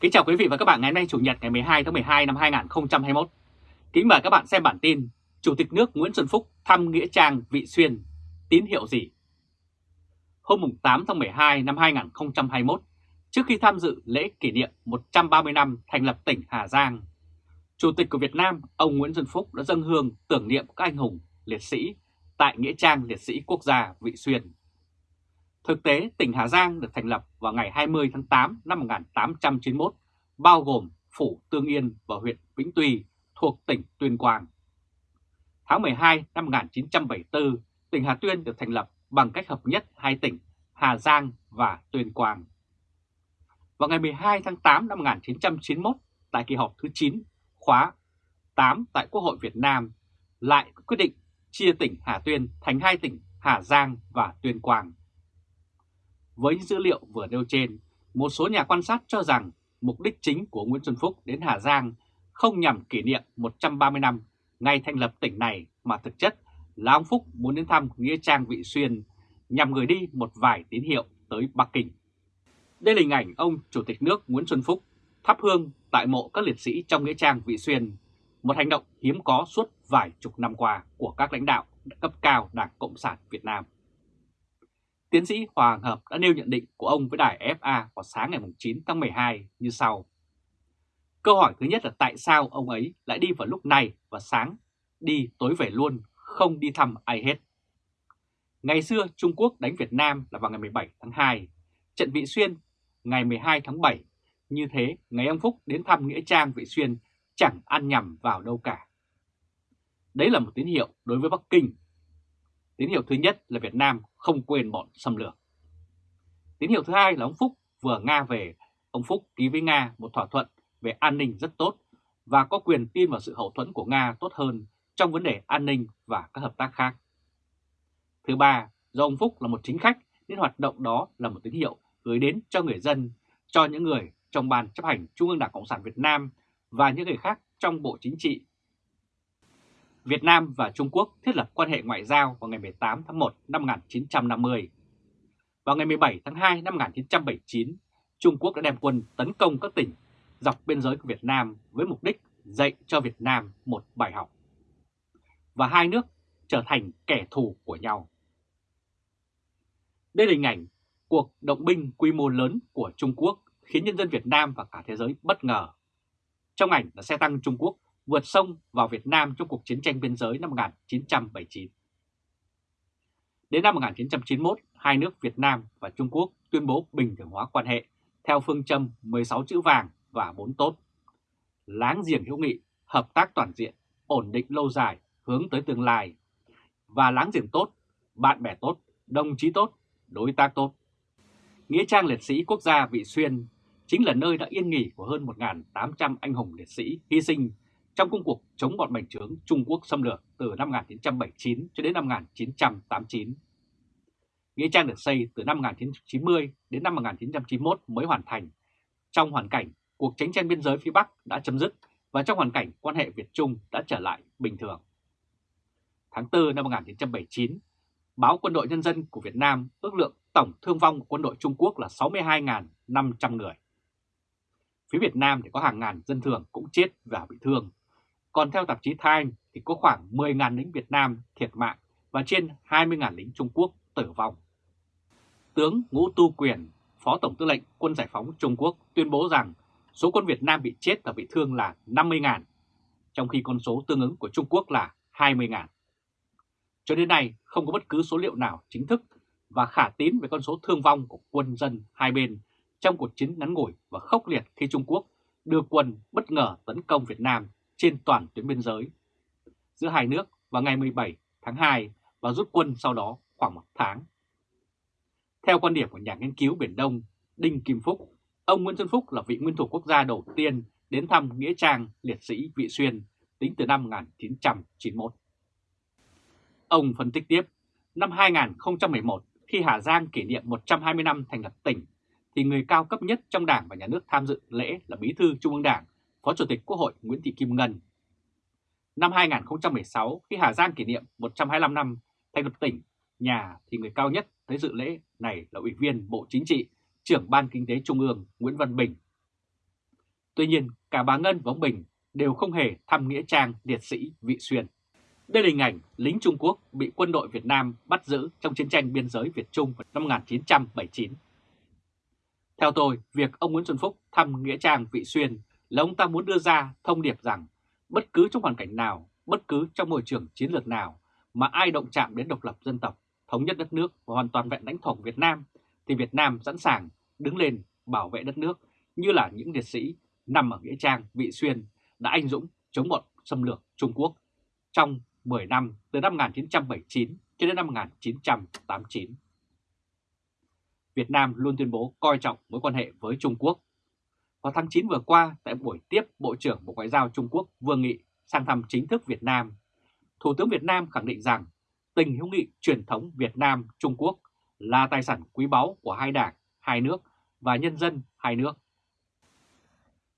Kính chào quý vị và các bạn ngày hôm nay Chủ nhật ngày 12 tháng 12 năm 2021. Kính mời các bạn xem bản tin Chủ tịch nước Nguyễn Xuân Phúc thăm Nghĩa Trang Vị Xuyên, tín hiệu gì? Hôm 8 tháng 12 năm 2021, trước khi tham dự lễ kỷ niệm 130 năm thành lập tỉnh Hà Giang, Chủ tịch của Việt Nam, ông Nguyễn Xuân Phúc đã dâng hương tưởng niệm các anh hùng, liệt sĩ tại Nghĩa Trang Liệt sĩ Quốc gia Vị Xuyên. Thực tế, tỉnh Hà Giang được thành lập vào ngày 20 tháng 8 năm 1891, bao gồm Phủ Tương Yên và huyện Vĩnh Tuy thuộc tỉnh Tuyên Quang. Tháng 12 năm 1974, tỉnh Hà Tuyên được thành lập bằng cách hợp nhất hai tỉnh Hà Giang và Tuyên Quang. Vào ngày 12 tháng 8 năm 1991, tại kỳ họp thứ 9 khóa 8 tại Quốc hội Việt Nam lại quyết định chia tỉnh Hà Tuyên thành hai tỉnh Hà Giang và Tuyên Quang. Với dữ liệu vừa nêu trên, một số nhà quan sát cho rằng mục đích chính của Nguyễn Xuân Phúc đến Hà Giang không nhằm kỷ niệm 130 năm ngày thành lập tỉnh này mà thực chất là ông Phúc muốn đến thăm Nghĩa Trang Vị Xuyên nhằm gửi đi một vài tín hiệu tới Bắc Kinh. Đây là hình ảnh ông Chủ tịch nước Nguyễn Xuân Phúc thắp hương tại mộ các liệt sĩ trong Nghĩa Trang Vị Xuyên, một hành động hiếm có suốt vài chục năm qua của các lãnh đạo cấp cao Đảng Cộng sản Việt Nam. Tiến sĩ Hoàng Hợp đã nêu nhận định của ông với đài FA vào sáng ngày 9 tháng 12 như sau. Câu hỏi thứ nhất là tại sao ông ấy lại đi vào lúc này và sáng, đi tối về luôn, không đi thăm ai hết. Ngày xưa Trung Quốc đánh Việt Nam là vào ngày 17 tháng 2, trận Vị Xuyên ngày 12 tháng 7. Như thế, ngày ông Phúc đến thăm Nghĩa Trang Vị Xuyên chẳng ăn nhầm vào đâu cả. Đấy là một tín hiệu đối với Bắc Kinh. Tín hiệu thứ nhất là Việt Nam không quên bọn xâm lược. Tín hiệu thứ hai là ông Phúc vừa Nga về, ông Phúc ký với Nga một thỏa thuận về an ninh rất tốt và có quyền tin vào sự hậu thuẫn của Nga tốt hơn trong vấn đề an ninh và các hợp tác khác. Thứ ba, do ông Phúc là một chính khách nên hoạt động đó là một tín hiệu gửi đến cho người dân, cho những người trong Ban chấp hành Trung ương Đảng Cộng sản Việt Nam và những người khác trong Bộ Chính trị. Việt Nam và Trung Quốc thiết lập quan hệ ngoại giao vào ngày 18 tháng 1 năm 1950. Vào ngày 17 tháng 2 năm 1979, Trung Quốc đã đem quân tấn công các tỉnh dọc biên giới của Việt Nam với mục đích dạy cho Việt Nam một bài học. Và hai nước trở thành kẻ thù của nhau. Đây là hình ảnh cuộc động binh quy mô lớn của Trung Quốc khiến nhân dân Việt Nam và cả thế giới bất ngờ. Trong ảnh là xe tăng Trung Quốc vượt sông vào Việt Nam trong cuộc chiến tranh biên giới năm 1979. Đến năm 1991, hai nước Việt Nam và Trung Quốc tuyên bố bình thường hóa quan hệ theo phương châm 16 chữ vàng và 4 tốt. Láng giềng hữu nghị, hợp tác toàn diện, ổn định lâu dài, hướng tới tương lai. Và láng giềng tốt, bạn bè tốt, đồng chí tốt, đối tác tốt. Nghĩa trang liệt sĩ quốc gia Vị Xuyên chính là nơi đã yên nghỉ của hơn 1.800 anh hùng liệt sĩ hy sinh trong công cuộc chống bọn bành trướng Trung Quốc xâm lược từ năm 1979 cho đến năm 1989. Nghĩa trang được xây từ năm 1990 đến năm 1991 mới hoàn thành, trong hoàn cảnh cuộc chiến tranh biên giới phía Bắc đã chấm dứt và trong hoàn cảnh quan hệ Việt-Trung đã trở lại bình thường. Tháng 4 năm 1979, báo Quân đội Nhân dân của Việt Nam ước lượng tổng thương vong của quân đội Trung Quốc là 62.500 người. Phía Việt Nam thì có hàng ngàn dân thường cũng chết và bị thương. Còn theo tạp chí Time thì có khoảng 10.000 lính Việt Nam thiệt mạng và trên 20.000 lính Trung Quốc tử vong. Tướng Ngũ Tu Quyền, Phó Tổng tư lệnh Quân Giải phóng Trung Quốc tuyên bố rằng số quân Việt Nam bị chết và bị thương là 50.000, trong khi con số tương ứng của Trung Quốc là 20.000. Cho đến nay không có bất cứ số liệu nào chính thức và khả tín về con số thương vong của quân dân hai bên trong cuộc chiến ngắn ngủi và khốc liệt khi Trung Quốc đưa quân bất ngờ tấn công Việt Nam trên toàn tuyến biên giới giữa hai nước vào ngày 17 tháng 2 và rút quân sau đó khoảng một tháng. Theo quan điểm của nhà nghiên cứu Biển Đông Đinh Kim Phúc, ông Nguyễn Xuân Phúc là vị nguyên thủ quốc gia đầu tiên đến thăm Nghĩa trang liệt sĩ Vị Xuyên tính từ năm 1991. Ông phân tích tiếp, năm 2011 khi Hà Giang kỷ niệm 120 năm thành lập tỉnh, thì người cao cấp nhất trong Đảng và Nhà nước tham dự lễ là Bí thư Trung ương Đảng, Phó Chủ tịch Quốc hội Nguyễn Thị Kim Ngân. Năm 2016, khi Hà Giang kỷ niệm 125 năm thành lập tỉnh, nhà thì người cao nhất tới dự lễ này là Ủy viên Bộ Chính trị, trưởng Ban Kinh tế Trung ương Nguyễn Văn Bình. Tuy nhiên, cả bà Ngân và ông Bình đều không hề thăm Nghĩa Trang liệt sĩ Vị Xuyên. Đây là hình ảnh lính Trung Quốc bị quân đội Việt Nam bắt giữ trong chiến tranh biên giới Việt Trung vào năm 1979. Theo tôi, việc ông Nguyễn Xuân Phúc thăm Nghĩa Trang Vị Xuyên là ông ta muốn đưa ra thông điệp rằng bất cứ trong hoàn cảnh nào, bất cứ trong môi trường chiến lược nào mà ai động chạm đến độc lập dân tộc, thống nhất đất nước và hoàn toàn vẹn lãnh thổ Việt Nam thì Việt Nam sẵn sàng đứng lên bảo vệ đất nước như là những liệt sĩ nằm ở Nghĩa Trang Vị Xuyên đã anh dũng chống bọn xâm lược Trung Quốc trong 10 năm từ năm 1979 cho đến năm 1989. Việt Nam luôn tuyên bố coi trọng mối quan hệ với Trung Quốc. Vào tháng 9 vừa qua, tại buổi tiếp Bộ trưởng Bộ Ngoại giao Trung Quốc Vương Nghị sang thăm chính thức Việt Nam, Thủ tướng Việt Nam khẳng định rằng tình hữu nghị truyền thống Việt Nam-Trung Quốc là tài sản quý báu của hai đảng, hai nước và nhân dân hai nước.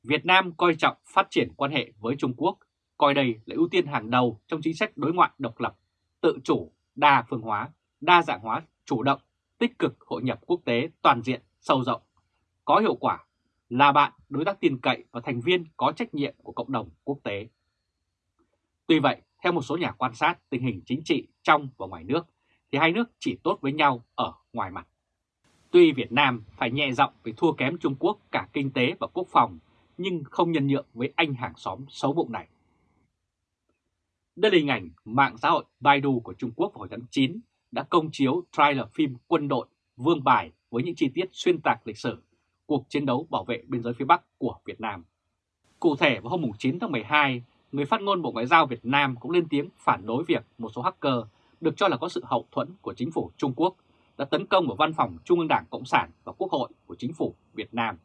Việt Nam coi trọng phát triển quan hệ với Trung Quốc, coi đây là ưu tiên hàng đầu trong chính sách đối ngoại độc lập, tự chủ, đa phương hóa, đa dạng hóa, chủ động, tích cực hội nhập quốc tế toàn diện, sâu rộng, có hiệu quả, là bạn, đối tác tin cậy và thành viên có trách nhiệm của cộng đồng quốc tế. Tuy vậy, theo một số nhà quan sát tình hình chính trị trong và ngoài nước, thì hai nước chỉ tốt với nhau ở ngoài mặt. Tuy Việt Nam phải nhẹ giọng vì thua kém Trung Quốc cả kinh tế và quốc phòng, nhưng không nhân nhượng với anh hàng xóm xấu bụng này. Đây là hình ảnh mạng xã hội Baidu của Trung Quốc vào hồi tháng 9 đã công chiếu trailer phim quân đội Vương Bài với những chi tiết xuyên tạc lịch sử cuộc chiến đấu bảo vệ biên giới phía Bắc của Việt Nam. Cụ thể vào hôm 9 tháng 12, người phát ngôn Bộ Ngoại giao Việt Nam cũng lên tiếng phản đối việc một số hacker được cho là có sự hậu thuẫn của chính phủ Trung Quốc đã tấn công vào văn phòng Trung ương Đảng Cộng sản và Quốc hội của chính phủ Việt Nam.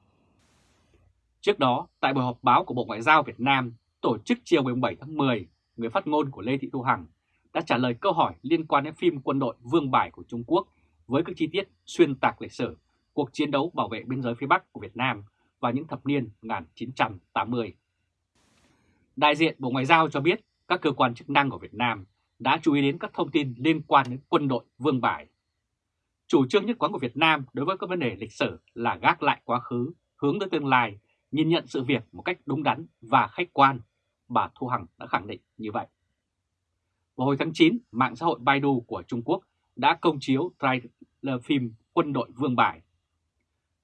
Trước đó, tại buổi họp báo của Bộ Ngoại giao Việt Nam tổ chức chiều 17 tháng 10, người phát ngôn của Lê Thị Thu Hằng đã trả lời câu hỏi liên quan đến phim quân đội Vương Bài của Trung Quốc với các chi tiết xuyên tạc lịch sử cuộc chiến đấu bảo vệ biên giới phía Bắc của Việt Nam vào những thập niên 1980. Đại diện Bộ Ngoại giao cho biết các cơ quan chức năng của Việt Nam đã chú ý đến các thông tin liên quan đến quân đội Vương Bài. Chủ trương nhất quán của Việt Nam đối với các vấn đề lịch sử là gác lại quá khứ, hướng tới tương lai, nhìn nhận sự việc một cách đúng đắn và khách quan. Bà Thu Hằng đã khẳng định như vậy. Vào hồi tháng 9, mạng xã hội Baidu của Trung Quốc đã công chiếu trailer phim Quân đội Vương Bài.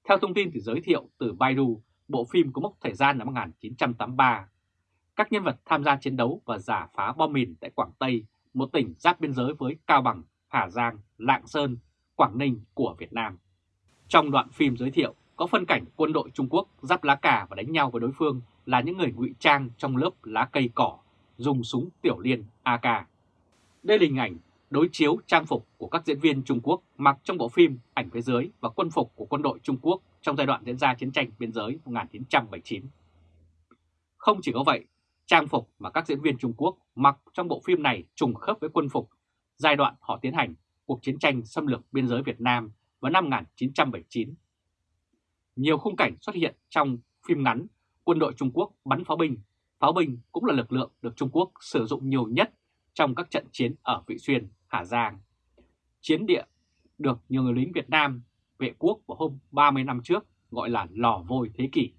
Theo thông tin từ giới thiệu từ Baidu, bộ phim có mốc thời gian năm 1983. Các nhân vật tham gia chiến đấu và giả phá bom mìn tại Quảng Tây, một tỉnh giáp biên giới với Cao Bằng, Hà Giang, Lạng Sơn, Quảng Ninh của Việt Nam. Trong đoạn phim giới thiệu có phân cảnh quân đội Trung Quốc giáp lá cà và đánh nhau với đối phương là những người ngụy trang trong lớp lá cây cỏ, dùng súng tiểu liên AK. Đây là hình ảnh đối chiếu trang phục của các diễn viên Trung Quốc mặc trong bộ phim Ảnh phía dưới và quân phục của quân đội Trung Quốc trong giai đoạn diễn ra chiến tranh biên giới 1979. Không chỉ có vậy, trang phục mà các diễn viên Trung Quốc mặc trong bộ phim này trùng khớp với quân phục giai đoạn họ tiến hành cuộc chiến tranh xâm lược biên giới Việt Nam vào năm 1979. Nhiều khung cảnh xuất hiện trong phim ngắn quân đội Trung Quốc bắn pháo binh. Pháo binh cũng là lực lượng được Trung Quốc sử dụng nhiều nhất trong các trận chiến ở Vị Xuyên, Hà Giang. Chiến địa được nhiều người lính Việt Nam vệ quốc vào hôm 30 năm trước gọi là lò vôi thế kỷ,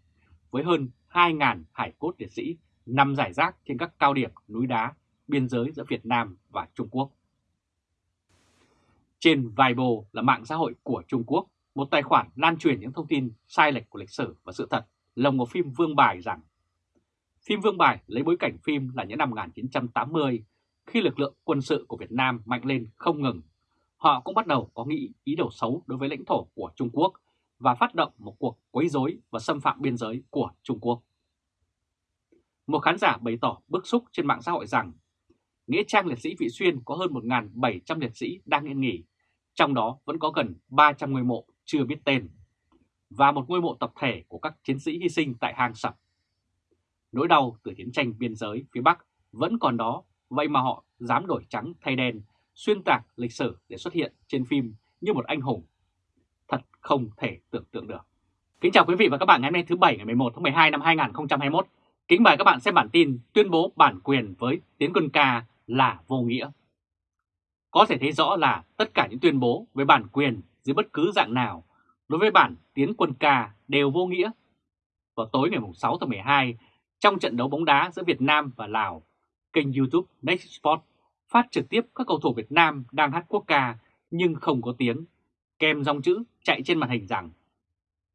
với hơn 2.000 hải cốt liệt sĩ nằm rải rác trên các cao điểm núi đá biên giới giữa Việt Nam và Trung Quốc. Trên Weibo là mạng xã hội của Trung Quốc, một tài khoản lan truyền những thông tin sai lệch của lịch sử và sự thật lồng vào phim Vương Bài rằng Phim Vương Bài lấy bối cảnh phim là những năm 1980 khi lực lượng quân sự của Việt Nam mạnh lên không ngừng. Họ cũng bắt đầu có nghĩ ý đồ xấu đối với lãnh thổ của Trung Quốc và phát động một cuộc quấy rối và xâm phạm biên giới của Trung Quốc. Một khán giả bày tỏ bức xúc trên mạng xã hội rằng Nghĩa trang liệt sĩ Vị Xuyên có hơn 1.700 liệt sĩ đang yên nghỉ, trong đó vẫn có gần 300 ngôi mộ chưa biết tên, và một ngôi mộ tập thể của các chiến sĩ hy sinh tại hang sập. Nỗi đau từ chiến tranh biên giới phía Bắc vẫn còn đó, vậy mà họ dám đổi trắng thay đen, xuyên tạc lịch sử để xuất hiện trên phim như một anh hùng. Thật không thể tưởng tượng được. Kính chào quý vị và các bạn ngày hôm nay thứ Bảy ngày 11 tháng 12 năm 2021. Kính mời các bạn xem bản tin tuyên bố bản quyền với tiến quân ca là vô nghĩa. Có thể thấy rõ là tất cả những tuyên bố về bản quyền dưới bất cứ dạng nào đối với bản tiến quân ca đều vô nghĩa. vào tối ngày 6 tháng 12 trong trận đấu bóng đá giữa Việt Nam và Lào. Kênh YouTube Next Sport phát trực tiếp các cầu thủ Việt Nam đang hát quốc ca nhưng không có tiếng, kèm dòng chữ chạy trên màn hình rằng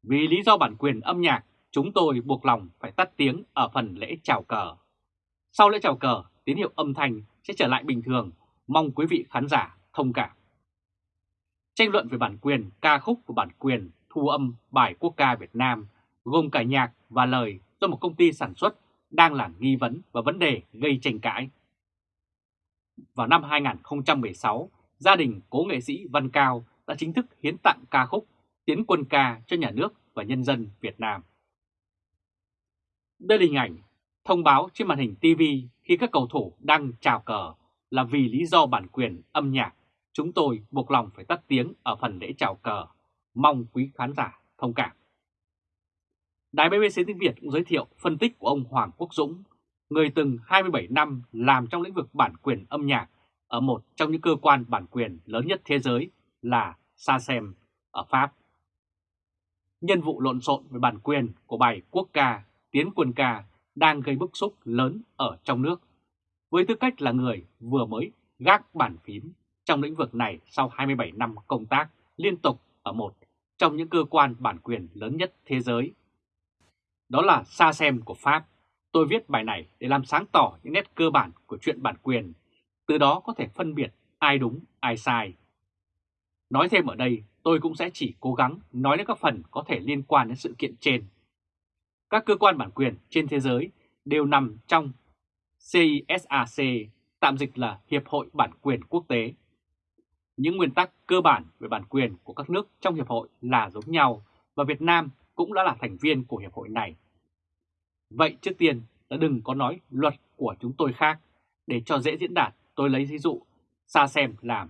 Vì lý do bản quyền âm nhạc, chúng tôi buộc lòng phải tắt tiếng ở phần lễ chào cờ. Sau lễ chào cờ, tín hiệu âm thanh sẽ trở lại bình thường, mong quý vị khán giả thông cảm. Tranh luận về bản quyền ca khúc và bản quyền thu âm bài quốc ca Việt Nam gồm cả nhạc và lời do một công ty sản xuất đang là nghi vấn và vấn đề gây tranh cãi. Vào năm 2016, gia đình cố nghệ sĩ Văn Cao đã chính thức hiến tặng ca khúc Tiến quân ca cho nhà nước và nhân dân Việt Nam. Đây là hình ảnh thông báo trên màn hình TV khi các cầu thủ đang chào cờ là vì lý do bản quyền âm nhạc, chúng tôi buộc lòng phải tắt tiếng ở phần lễ chào cờ, mong quý khán giả thông cảm. Đài BBC tiếng Việt cũng giới thiệu phân tích của ông Hoàng Quốc Dũng, người từng 27 năm làm trong lĩnh vực bản quyền âm nhạc ở một trong những cơ quan bản quyền lớn nhất thế giới là SACEM ở Pháp. Nhân vụ lộn xộn về bản quyền của bài quốc ca Tiến quân ca đang gây bức xúc lớn ở trong nước, với tư cách là người vừa mới gác bàn phím trong lĩnh vực này sau 27 năm công tác liên tục ở một trong những cơ quan bản quyền lớn nhất thế giới. Đó là xa xem của Pháp. Tôi viết bài này để làm sáng tỏ những nét cơ bản của chuyện bản quyền, từ đó có thể phân biệt ai đúng, ai sai. Nói thêm ở đây, tôi cũng sẽ chỉ cố gắng nói đến các phần có thể liên quan đến sự kiện trên. Các cơ quan bản quyền trên thế giới đều nằm trong CISAC, tạm dịch là Hiệp hội Bản quyền Quốc tế. Những nguyên tắc cơ bản về bản quyền của các nước trong Hiệp hội là giống nhau và Việt Nam cũng đã là thành viên của Hiệp hội này. Vậy trước tiên là đừng có nói luật của chúng tôi khác, để cho dễ diễn đạt tôi lấy ví dụ xa xem làm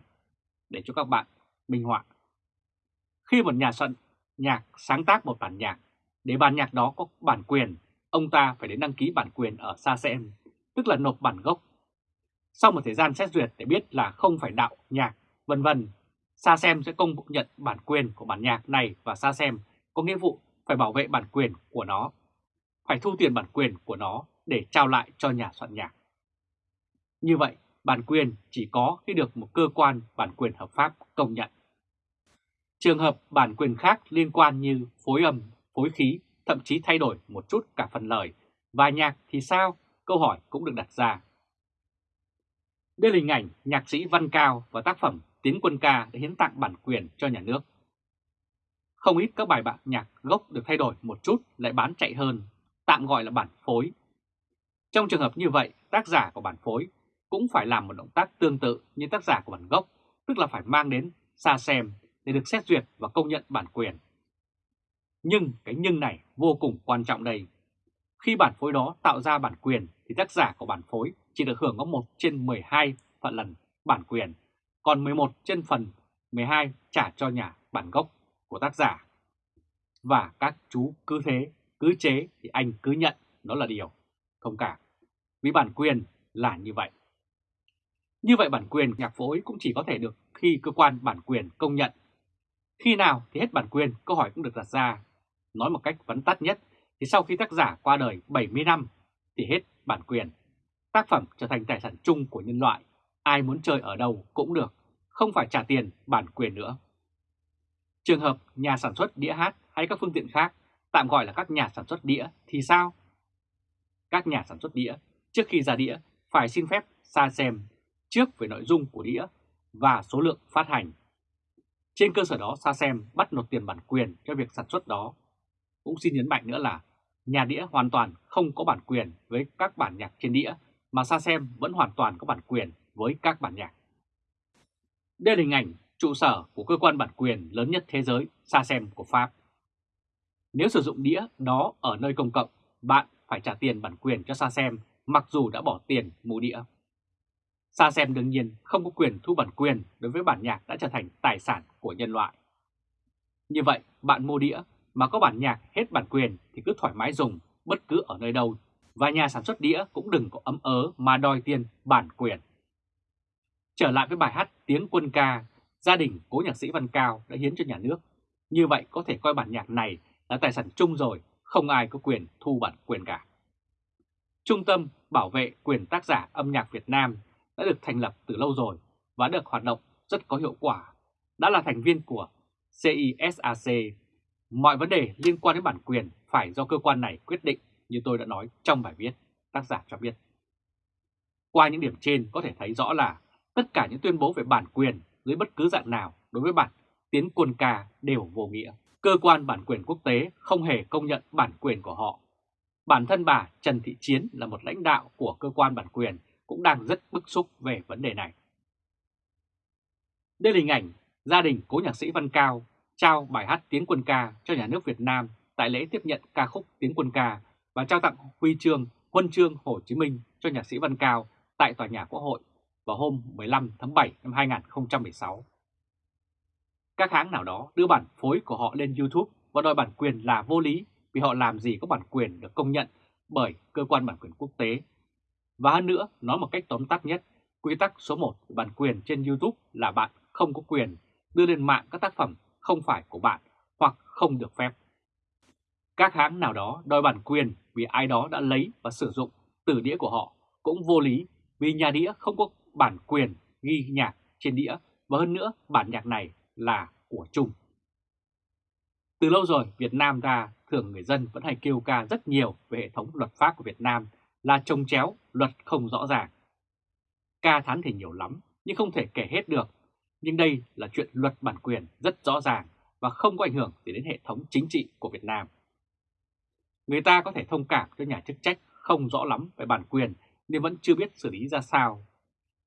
để cho các bạn minh họa. Khi một nhà soạn nhạc sáng tác một bản nhạc, để bản nhạc đó có bản quyền, ông ta phải đến đăng ký bản quyền ở SACEM, tức là nộp bản gốc. Sau một thời gian xét duyệt để biết là không phải đạo nhạc, vân vân, SACEM sẽ công nhận bản quyền của bản nhạc này và SACEM có nghĩa vụ phải bảo vệ bản quyền của nó, phải thu tiền bản quyền của nó để trao lại cho nhà soạn nhạc. Như vậy, bản quyền chỉ có khi được một cơ quan bản quyền hợp pháp công nhận. Trường hợp bản quyền khác liên quan như phối âm, phối khí, thậm chí thay đổi một chút cả phần lời và nhạc thì sao? Câu hỏi cũng được đặt ra. Đây là hình ảnh nhạc sĩ Văn Cao và tác phẩm Tiến quân ca đã hiến tặng bản quyền cho nhà nước. Không ít các bài bản nhạc gốc được thay đổi một chút lại bán chạy hơn, tạm gọi là bản phối. Trong trường hợp như vậy, tác giả của bản phối cũng phải làm một động tác tương tự như tác giả của bản gốc, tức là phải mang đến xa xem để được xét duyệt và công nhận bản quyền. Nhưng cái nhưng này vô cùng quan trọng đây. Khi bản phối đó tạo ra bản quyền thì tác giả của bản phối chỉ được hưởng có 1 trên 12 phần lần bản quyền, còn 11 trên phần 12 trả cho nhà bản gốc của tác giả. Và các chú cứ thế, cứ chế thì anh cứ nhận đó là điều thông cảm. Vì bản quyền là như vậy. Như vậy bản quyền nhạc phối cũng chỉ có thể được khi cơ quan bản quyền công nhận. Khi nào thì hết bản quyền, câu hỏi cũng được đặt ra. Nói một cách vắn tắt nhất thì sau khi tác giả qua đời 70 năm thì hết bản quyền. Tác phẩm trở thành tài sản chung của nhân loại, ai muốn chơi ở đâu cũng được, không phải trả tiền bản quyền nữa. Trường hợp nhà sản xuất đĩa hát hay các phương tiện khác, tạm gọi là các nhà sản xuất đĩa thì sao? Các nhà sản xuất đĩa trước khi ra đĩa phải xin phép xa xem trước về nội dung của đĩa và số lượng phát hành. Trên cơ sở đó SACEM bắt nộp tiền bản quyền cho việc sản xuất đó. Cũng xin nhấn mạnh nữa là nhà đĩa hoàn toàn không có bản quyền với các bản nhạc trên đĩa mà SACEM vẫn hoàn toàn có bản quyền với các bản nhạc. Đây là hình ảnh trụ sở của cơ quan bản quyền lớn nhất thế giới SACEM của Pháp. Nếu sử dụng đĩa đó ở nơi công cộng, bạn phải trả tiền bản quyền cho SACEM mặc dù đã bỏ tiền mua đĩa. SACEM đương nhiên không có quyền thu bản quyền đối với bản nhạc đã trở thành tài sản của nhân loại. Như vậy, bạn mua đĩa mà có bản nhạc hết bản quyền thì cứ thoải mái dùng bất cứ ở nơi đâu và nhà sản xuất đĩa cũng đừng có ấm ớ mà đòi tiền bản quyền. Trở lại với bài hát Tiếng quân ca, gia đình cố nhạc sĩ Văn Cao đã hiến cho nhà nước. Như vậy có thể coi bản nhạc này là tài sản chung rồi, không ai có quyền thu bản quyền cả. Trung tâm Bảo vệ quyền tác giả âm nhạc Việt Nam đã được thành lập từ lâu rồi và được hoạt động rất có hiệu quả, đã là thành viên của CISAC. Mọi vấn đề liên quan đến bản quyền phải do cơ quan này quyết định như tôi đã nói trong bài viết, tác giả cho biết. Qua những điểm trên có thể thấy rõ là tất cả những tuyên bố về bản quyền dưới bất cứ dạng nào đối với bản tiến quân ca đều vô nghĩa. Cơ quan bản quyền quốc tế không hề công nhận bản quyền của họ. Bản thân bà Trần Thị Chiến là một lãnh đạo của cơ quan bản quyền cũng đang rất bức xúc về vấn đề này. Đây là hình ảnh gia đình cố nhạc sĩ Văn Cao trao bài hát Tiếng Quân Ca cho nhà nước Việt Nam tại lễ tiếp nhận ca khúc Tiếng Quân Ca và trao tặng huy chương Huân chương Hồ Chí Minh cho nhạc sĩ Văn Cao tại Tòa nhà Quốc hội vào hôm 15 tháng 7 năm 2016. Các hãng nào đó đưa bản phối của họ lên YouTube và đòi bản quyền là vô lý vì họ làm gì có bản quyền được công nhận bởi cơ quan bản quyền quốc tế. Và hơn nữa, nói một cách tóm tắt nhất, quy tắc số 1 của bản quyền trên YouTube là bạn không có quyền đưa lên mạng các tác phẩm không phải của bạn hoặc không được phép. Các hãng nào đó đòi bản quyền vì ai đó đã lấy và sử dụng từ đĩa của họ cũng vô lý vì nhà đĩa không có bản quyền ghi nhạc trên đĩa và hơn nữa bản nhạc này là của trung Từ lâu rồi Việt Nam ta thường người dân vẫn hay kêu ca rất nhiều về hệ thống luật pháp của Việt Nam là trông chéo, luật không rõ ràng. Ca thán thì nhiều lắm nhưng không thể kể hết được. Nhưng đây là chuyện luật bản quyền rất rõ ràng và không có ảnh hưởng gì đến hệ thống chính trị của Việt Nam. Người ta có thể thông cảm cho nhà chức trách không rõ lắm về bản quyền nên vẫn chưa biết xử lý ra sao.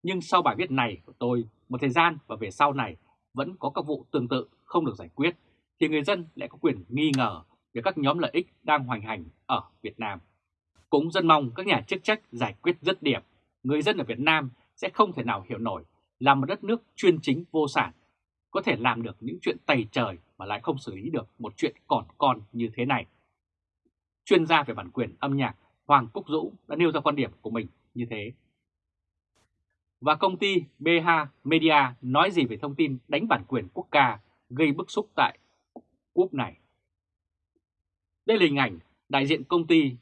Nhưng sau bài viết này của tôi, một thời gian và về sau này vẫn có các vụ tương tự không được giải quyết, thì người dân lại có quyền nghi ngờ về các nhóm lợi ích đang hoành hành ở Việt Nam. Cũng dân mong các nhà chức trách giải quyết rất điểm, người dân ở Việt Nam sẽ không thể nào hiểu nổi là một đất nước chuyên chính vô sản, có thể làm được những chuyện tày trời mà lại không xử lý được một chuyện còn con như thế này. Chuyên gia về bản quyền âm nhạc Hoàng Cúc Dũ đã nêu ra quan điểm của mình như thế. Và công ty BH Media nói gì về thông tin đánh bản quyền quốc ca gây bức xúc tại quốc này? Đây là hình ảnh đại diện công ty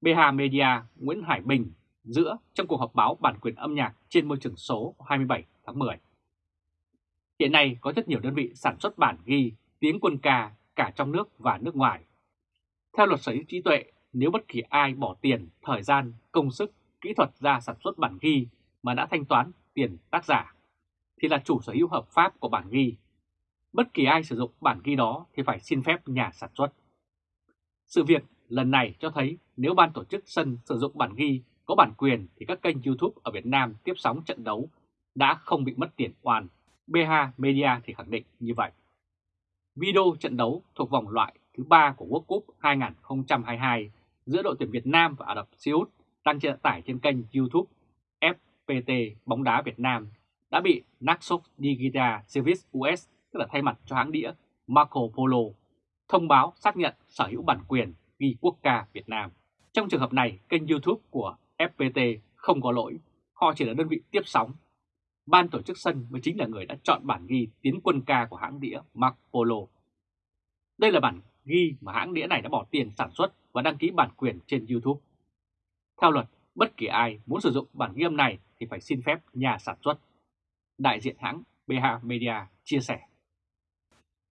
BH Media Nguyễn Hải Bình giữa trong cuộc họp báo bản quyền âm nhạc trên môi trường số 27 tháng 10. Hiện nay có rất nhiều đơn vị sản xuất bản ghi tiếng quân ca cả trong nước và nước ngoài. Theo luật sở hữu trí tuệ, nếu bất kỳ ai bỏ tiền, thời gian, công sức, kỹ thuật ra sản xuất bản ghi mà đã thanh toán tiền tác giả, thì là chủ sở hữu hợp pháp của bản ghi. Bất kỳ ai sử dụng bản ghi đó thì phải xin phép nhà sản xuất. Sự việc lần này cho thấy nếu ban tổ chức sân sử dụng bản ghi có bản quyền thì các kênh YouTube ở Việt Nam tiếp sóng trận đấu đã không bị mất tiền oan. BH Media thì khẳng định như vậy. Video trận đấu thuộc vòng loại thứ 3 của World Cup 2022 giữa đội tuyển Việt Nam và Ả Rập Xê Út đang trên tải trên kênh YouTube F FPT bóng đá Việt Nam đã bị Naxos Digital Service US, tức là thay mặt cho hãng đĩa Marco Polo, thông báo xác nhận sở hữu bản quyền ghi quốc ca Việt Nam. Trong trường hợp này, kênh YouTube của FPT không có lỗi, họ chỉ là đơn vị tiếp sóng. Ban tổ chức sân mới chính là người đã chọn bản ghi tiến quân ca của hãng đĩa Mark Polo. Đây là bản ghi mà hãng đĩa này đã bỏ tiền sản xuất và đăng ký bản quyền trên YouTube. Theo luật, bất kỳ ai muốn sử dụng bản ghi âm này thì phải xin phép nhà sản xuất. Đại diện hãng BH Media chia sẻ.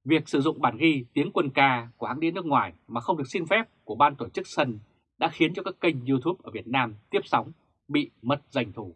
Việc sử dụng bản ghi tiếng quân ca của hãng đi nước ngoài mà không được xin phép của ban tổ chức sân đã khiến cho các kênh YouTube ở Việt Nam tiếp sóng, bị mất doanh thu.